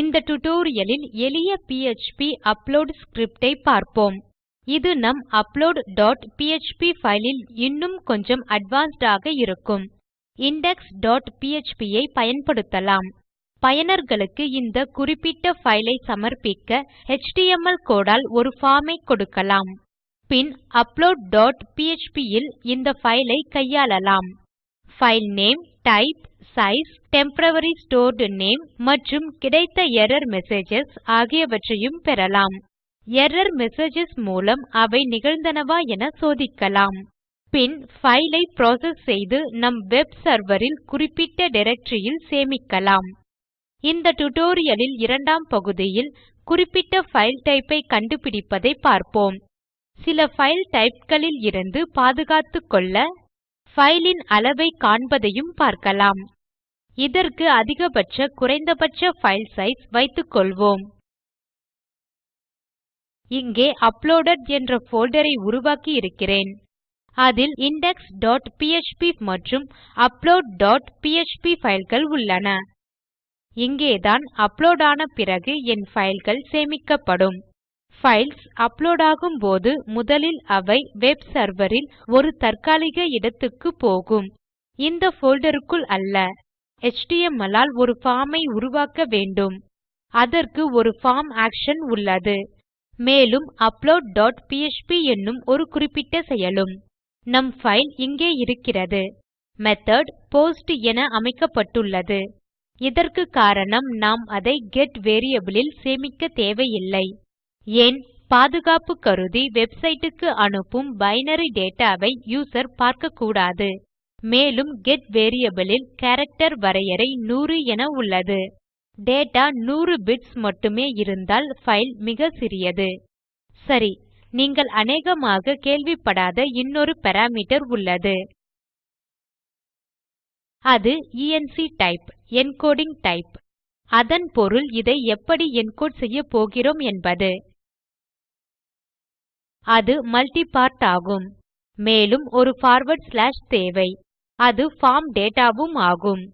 இந்த டுடோரியலில் எளிய பிஎச்பி அப்லோட் ஸ்கிரிப்ட் ஐ பார்ப்போம். இது நம் அப்லோட் டாட் பிஎச்பி ஃபைல் ல் இன்னும் கொஞ்சம் அட்வான்ஸ்ட் ஆக இருக்கும். இண்டெக்ஸ் டாட் பிஎச்பி ஐ பயன்படுத்தலாம். பயனர்களுக்கு இந்த குறிப்பிட்ட ஃபைல் ஐ சமர்ப்பிக்க எச்டிஎம்எல் கோடால் ஒரு பார்ம் ஐ கொடுக்கலாம். பின் அப்லோட் டாட் பிஎச்பி ல் இந்த ஃபைல் ஐ கையாளலாம். File name type size temporary stored name மற்றும் கிடைத்த எர்ரர் மெசேஜஸ் ஆகியவற்றையும் பெறலாம். எர்ரர் மெசேஜஸ் மூலம் அவை நிகழ்ந்தனவா என சோதிக்கலாம். பின் file ஐ செய்து நம் வெப் serverல் குறிப்பிட்ட directoryல் சேமிக்கலாம். இந்த tutorialல் இரண்டாம் பகுதியில் குறிப்பிட்ட file டைப் ஐ கண்டுபிடிப்பதை பார்ப்போம். சில file typeகளில் இருந்து பாதுகாத்துக்கொள்ள ஃபைல் அளவை காண்பதையும் பார்க்கலாம். இதற்கு அதிகபட்ச குறைந்தபட்ச ஃபைல் சைஸ் வைத்துக்கொள்வோம். இங்கே அப்லோடட் என்ற ஃபோல்டரை ஐ உருவாக்கி இருக்கிறேன். அதில் index.php மற்றும் அப்லோட் டாட் fileகள் உள்ளன. இங்கேதான் அப்லோட் ஆன பிறகு என் fileகள் சேமிக்கப்படும். ஃபைல்ஸ் அப்லோட் ஆகும் போது முதலில் அவை வெப் சர்வரில் ஒரு தற்காலிக இடத்துக்கு போகும். இந்த ஃபோல்டருக்குள் அல்ல. HTML ஆல் ஒரு form ஐ உருவாக்க வேண்டும். அதற்கு ஒரு form ஆக்ஷன் உள்ளது. மேலும் அப்லோட் டாட் பிஎச்பி என்னும் ஒரு குறிப்பிட்ட செயலும். நம் ஃபைல் இங்கே இருக்கிறது. மெத்தோட் போஸ்ட் என அமைக்கப்பட்டுள்ளது. இதற்கு காரணம் நாம் அதை கெட் வேரியபிள் ல் சேமிக்க தேவையில்லை. ஏன்? பாதுகாப்பு கருதி வெப்சைட்டுக்கு அனுப்பும் பைனரி டேட்டா ஐ யூசர் பார்க்கக்கூடாது. மேலும் கெட் வேரியபிள் ல் கேரக்டர் வரையறை 100 என உள்ளது. டேட்டா 100 பிட்ஸ் மட்டுமே இருந்தால் ஃபைல் மிக சிறியது. சரி நீங்கள் அநேகமாக கேள்விப்படாத இன்னொரு பாராமீட்டர் உள்ளது. அது என்க் டைப் என்கோடிங் டைப் அதன் பொருள் இதை எப்படி என்கோடு செய்யப்போகிறோம் என்பது. அது multi பார்ட் ஆகும். மேலும் ஒரு பார்வார்ட் ஸ்லாஷ் தேவை. அது ஃபார்ம் டேட்டாவும் ஆகும்.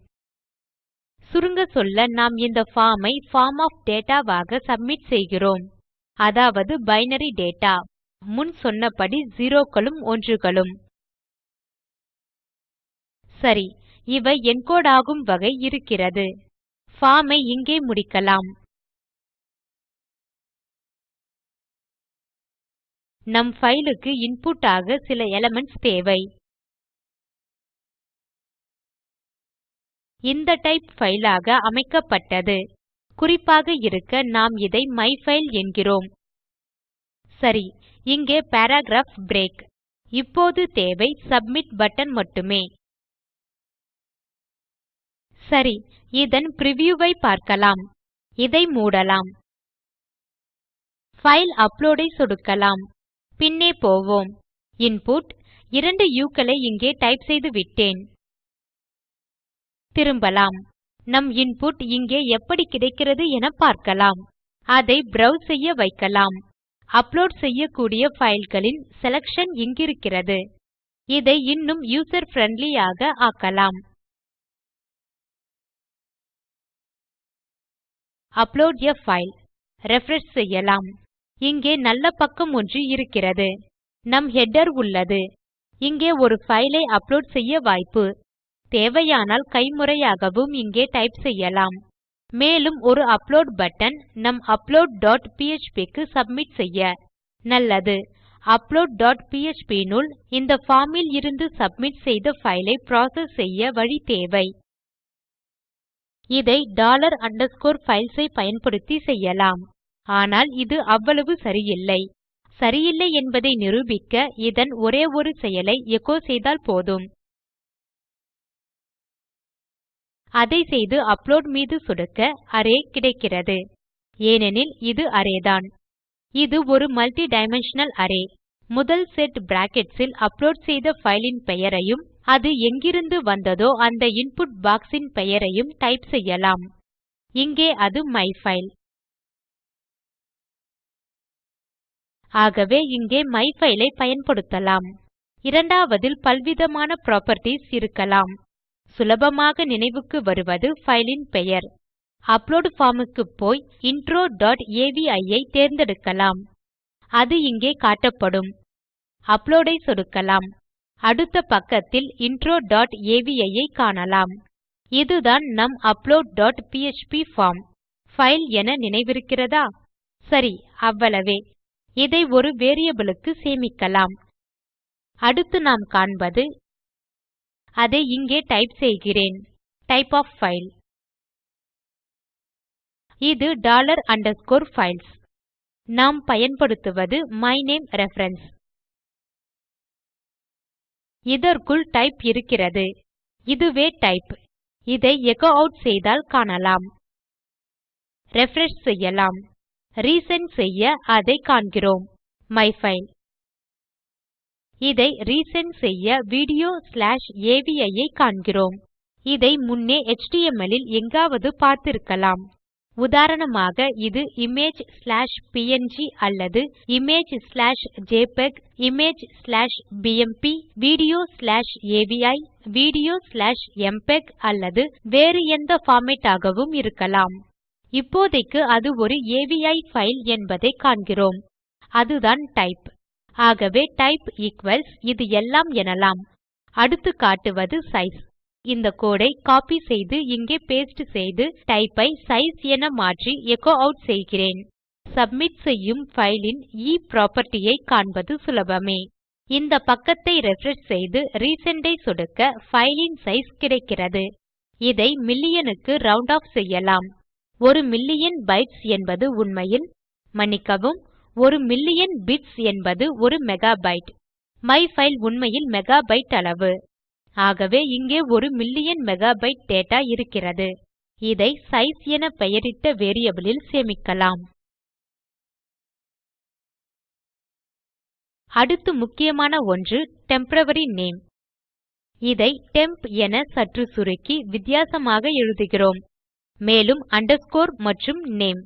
சுருங்க சொல்ல நாம் இந்த பார்ம் ஐ பார்ம் ஒஃப் டேட்டா ஆக சப்மிட் செய்கிறோம். அதாவது பைனரி டேட்டா முன் சொன்னபடி zeroகளும் ஒன்றுகளும். சரி இவை என்கோடு ஆகும் வகை இருக்கிறது. பார்ம் ஐ இங்கே முடிக்கலாம். நம் பைல் க்கு இன்புட் ஆக சில எலிமென்ட்ஸ் தேவை. இந்த டைப் ஃபைலாக ஆக அமைக்கப்பட்டது. குறிப்பாக இருக்க நாம் இதை மைஃபைல் என்கிறோம். சரி இங்கே பாராகிராப் பிரேக் இப்போது தேவை சப்மிட் பட்டன் மட்டுமே. சரி இதன் பிரிவ்யூ ஐ பார்க்கலாம். இதை மூடலாம். ஃபைல் அப்லோடை ஐ சொடுக்கலாம். பின்னே போவோம். இன்புட் இரண்டு யூக்களை இங்கே டைப் செய்துவிட்டேன் திரும்பலாம். நம் இன்புட் இங்கே எப்படி கிடைக்கிறது என பார்க்கலாம். அதை browse செய்ய வைக்கலாம். அப்லோட் செய்யக்கூடிய ஃபைல்களின் செலக்ஷன் இங்கிருக்கிறது. இதை இன்னும் யூசர் friendly ஆக ஆக்கலாம். Upload a file. refresh செய்யலாம். இங்கே நல்ல பக்கம் ஒன்று இருக்கிறது. நம் header உள்ளது. இங்கே ஒரு ஃபைலை அப்லோட் செய்ய வாய்ப்பு. தேவையானால் கைமுறையாகவும் இங்கே டைப் செய்யலாம். மேலும் ஒரு அப்லோட் பட்டன் நம் அப்லோட் டாட் பிஎச்பி க்கு சப்மிட் செய்ய. நல்லது. அப்லோட் டாட் பிஎச்பி னுள் இந்த பார்ம் ல் இருந்து சப்மிட் செய்த ஃபைலை ஐ செய்ய வழி தேவை. இதை டாலர் அண்டர்ஸ்கோர் பைல்ஸ் ஐ பயன்படுத்தி செய்யலாம். ஆனால் இது அவ்வளவு சரியில்லை. சரியில்லை என்பதை நிரூபிக்க இதன் ஒரே ஒரு செயலை எச்சோ செய்தால் போதும். அதை செய்து அப்லோட் மீது சொடுக்க அரே கிடைக்கிறது. ஏனெனில் இது அரேதான் இது ஒரு மல்டி டைமென்ஷனல் அரே முதல் செட் brackets இல் அப்லோட் செய்த ஃபைலின் பெயரையும் அது எங்கிருந்து வந்ததோ அந்த இன்புட் பாக்ஸ் பெயரையும் டைப் செய்யலாம். இங்கே அது மைஃபைல் ஆகவே இங்கே மைஃபைல் ஐ பயன்படுத்தலாம். இரண்டாவதில் பல்விதமான புராப்பர்ட்டீஸ் இருக்கலாம். சுலபமாக நினைவுக்கு வருவது ஃபைலின் பெயர். அப்லோட் பார்ம் க்கு போய் இன்ட்ரோ டாட் ஐ தேர்ந்தெடுக்கலாம். அது இங்கே காட்டப்படும். அப்லோட் ஐ சொடுக்கலாம். அடுத்த பக்கத்தில் intro.avi ஐ காணலாம். இதுதான் நம் அப்லோட் டாட் ஃபைல் என நினைவிருக்கிறதா? சரி அவ்வளவே. இதை ஒரு வேரியபிள் க்கு சேமிக்கலாம். அடுத்து நாம் காண்பது அதை இங்கே டைப் செய்கிறேன். டைப் of file இது டாலர் underscore files. நாம் பயன்படுத்துவது மைனேம் ரெஃபரன்ஸ். இதற்குள் டைப் இருக்கிறது. இதுவே டைப். இதை எச்சோ அவுட் செய்தால் காணலாம். ரிஃப்ரெஷ் செய்யலாம். ரீசெண்ட் செய்ய அதை காண்கிறோம். மைஃபைல் இதை ரிசெண்ட் செய்ய வீடியோ ஸ்லாஷ் அவி ஐ காண்கிறோம். இதை முன்னே HTML இல் எங்காவது பார்த்திருக்கலாம். உதாரணமாக இது இமேஜ் ஸ்லாஷ் ப்ங் அல்லது image slash JPEG image slash BMP video slash AVI video slash MPEG அல்லது வேறு எந்த பார்மேட் ஆகவும் இருக்கலாம். இப்போதைக்கு அது ஒரு அவி பைல் என்பதை காண்கிறோம். அதுதான் டைப் ஆகவே டைப் ஈக்வல்ஸ் இது எல்லாம் எனலாம். அடுத்து காட்டுவது சைஸ். இந்த கோடை காப்பி செய்து இங்கே பேஸ்ட் செய்து type ஐ சைஸ் என மாற்றி எச்சோ ஆட் செய்கிறேன். சப்மிட் செய்யும் ஃபைலின் e property ஐ காண்பது சுலபமே. இந்த பக்கத்தை ரிஃப்ரெஷ் செய்து recent ஐ சொடுக்க ஃபைலின் சைஸ் கிடைக்கிறது. இதை மில்லியனுக்கு ரவுண்ட் ஆஃப் செய்யலாம். ஒரு மில்லியன் பைட்ஸ் என்பது உண்மையில் மன்னிக்கவும் ஒரு மில்லியன் பிட்ஸ் என்பது ஒரு மெகாபைட்டு மைஃபைல் உண்மையில் மெகாபைட் அளவு. ஆகவே இங்கே ஒரு மில்லியன் மெகாபைட் டேட்டா இருக்கிறது. இதை சைஸ் என பெயரிட்ட வேரியபிளில் சேமிக்கலாம். அடுத்து முக்கியமான ஒன்று டெம்போரரி நேம் இதை டெம்ப் என சற்று சுருக்கி வித்தியாசமாக எழுதுகிறோம். மேலும் அண்டர்ஸ்கோர் மற்றும் நேம்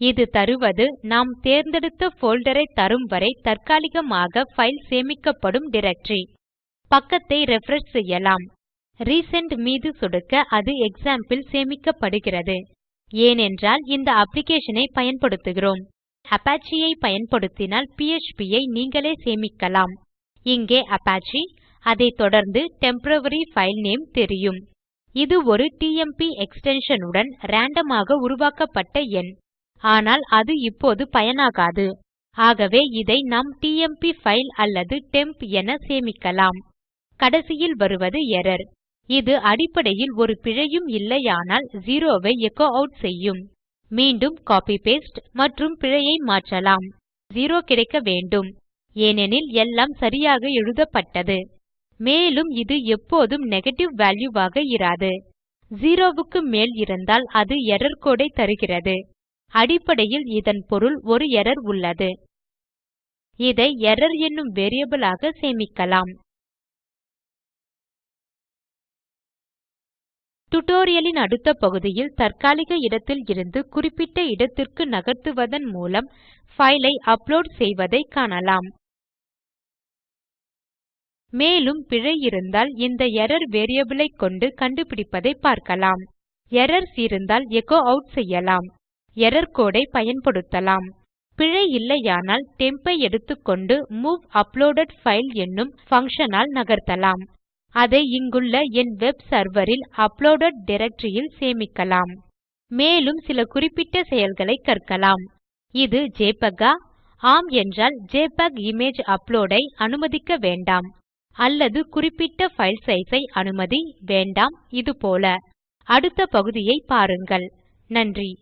இது தருவது நாம் தேர்ந்தெடுத்த போல்டர் தரும் வரை தற்காலிகமாக file சேமிக்கப்படும் directory. பக்கத்தை ரிஃப்ரெஷ் செய்யலாம். ரிசெண்ட் மீது சொடுக்க அது எக்ஸாம்பிள் சேமிக்கப்படுகிறது. ஏனென்றால் இந்த application ஐ பயன்படுத்துகிறோம். Apache ஐ பயன்படுத்தினால் PHP ஐ நீங்களே சேமிக்கலாம். இங்கே Apache, அதைத் தொடர்ந்து டெம்போரரி ஃபைல் நேம் தெரியும். இது ஒரு டிஎம்பி extension உடன் ராண்டோம் ஆக உருவாக்கப்பட்ட எண். ஆனால் அது இப்போது பயனாகாது. ஆகவே இதை நாம் டிஎம்பி ஃபைல் அல்லது டெம்ப் என சேமிக்கலாம். கடைசியில் வருவது எரர் இது அடிப்படையில் ஒரு பிழையும் இல்லையானால் 0 ஐ எச்சோ ஆட் செய்யும். மீண்டும் copy paste மற்றும் பிழையை மாற்றலாம். 0 கிடைக்க வேண்டும். ஏனெனில் எல்லாம் சரியாக எழுதப்பட்டது. மேலும் இது எப்போதும் நெகேட்டிவ் வால்யூ ஆக இராது. 0 க்கு மேல் இருந்தால் அது எர்ரர் கோடு ஐ தருகிறது. அடிப்படையில் இதன் பொருள் ஒரு எரர் உள்ளது. இதை எரர் என்னும் வேரியபிள் ஆக சேமிக்கலாம். டியூட்டோரியல் அடுத்த பகுதியில் தற்காலிக இடத்தில் இருந்து குறிப்பிட்ட இடத்திற்கு நகர்த்துவதன் மூலம் ஃபைலை ஐ அப்லோட் செய்வதை காணலாம். மேலும் பிழை இருந்தால் இந்த எரர் வேரியபிள் ஐ கொண்டு கண்டுபிடிப்பதை பார்க்கலாம். எரர்ஸ் இருந்தால் எச்சோ ஆட் செய்யலாம். எர்ரர் கோடு பயன்படுத்தலாம். பிழை இல்லையானால் temp ஐ எடுத்துக்கொண்டு மூவ் uploaded file என்னும் function ஆல் நகர்த்தலாம். அதை இங்குள்ள என் வெப் சர்வரில் uploaded அப்லோடெட் சேமிக்கலாம். மேலும் சில குறிப்பிட்ட செயல்களை கற்கலாம். இது JPEG ஆ? ஆம் என்றால் ஜெபிஇஜி இமேஜ் upload ஐ அனுமதிக்க வேண்டாம். அல்லது குறிப்பிட்ட file size ஐ அனுமதி வேண்டாம். இது போல. அடுத்த பகுதியை பாருங்கள். நன்றி.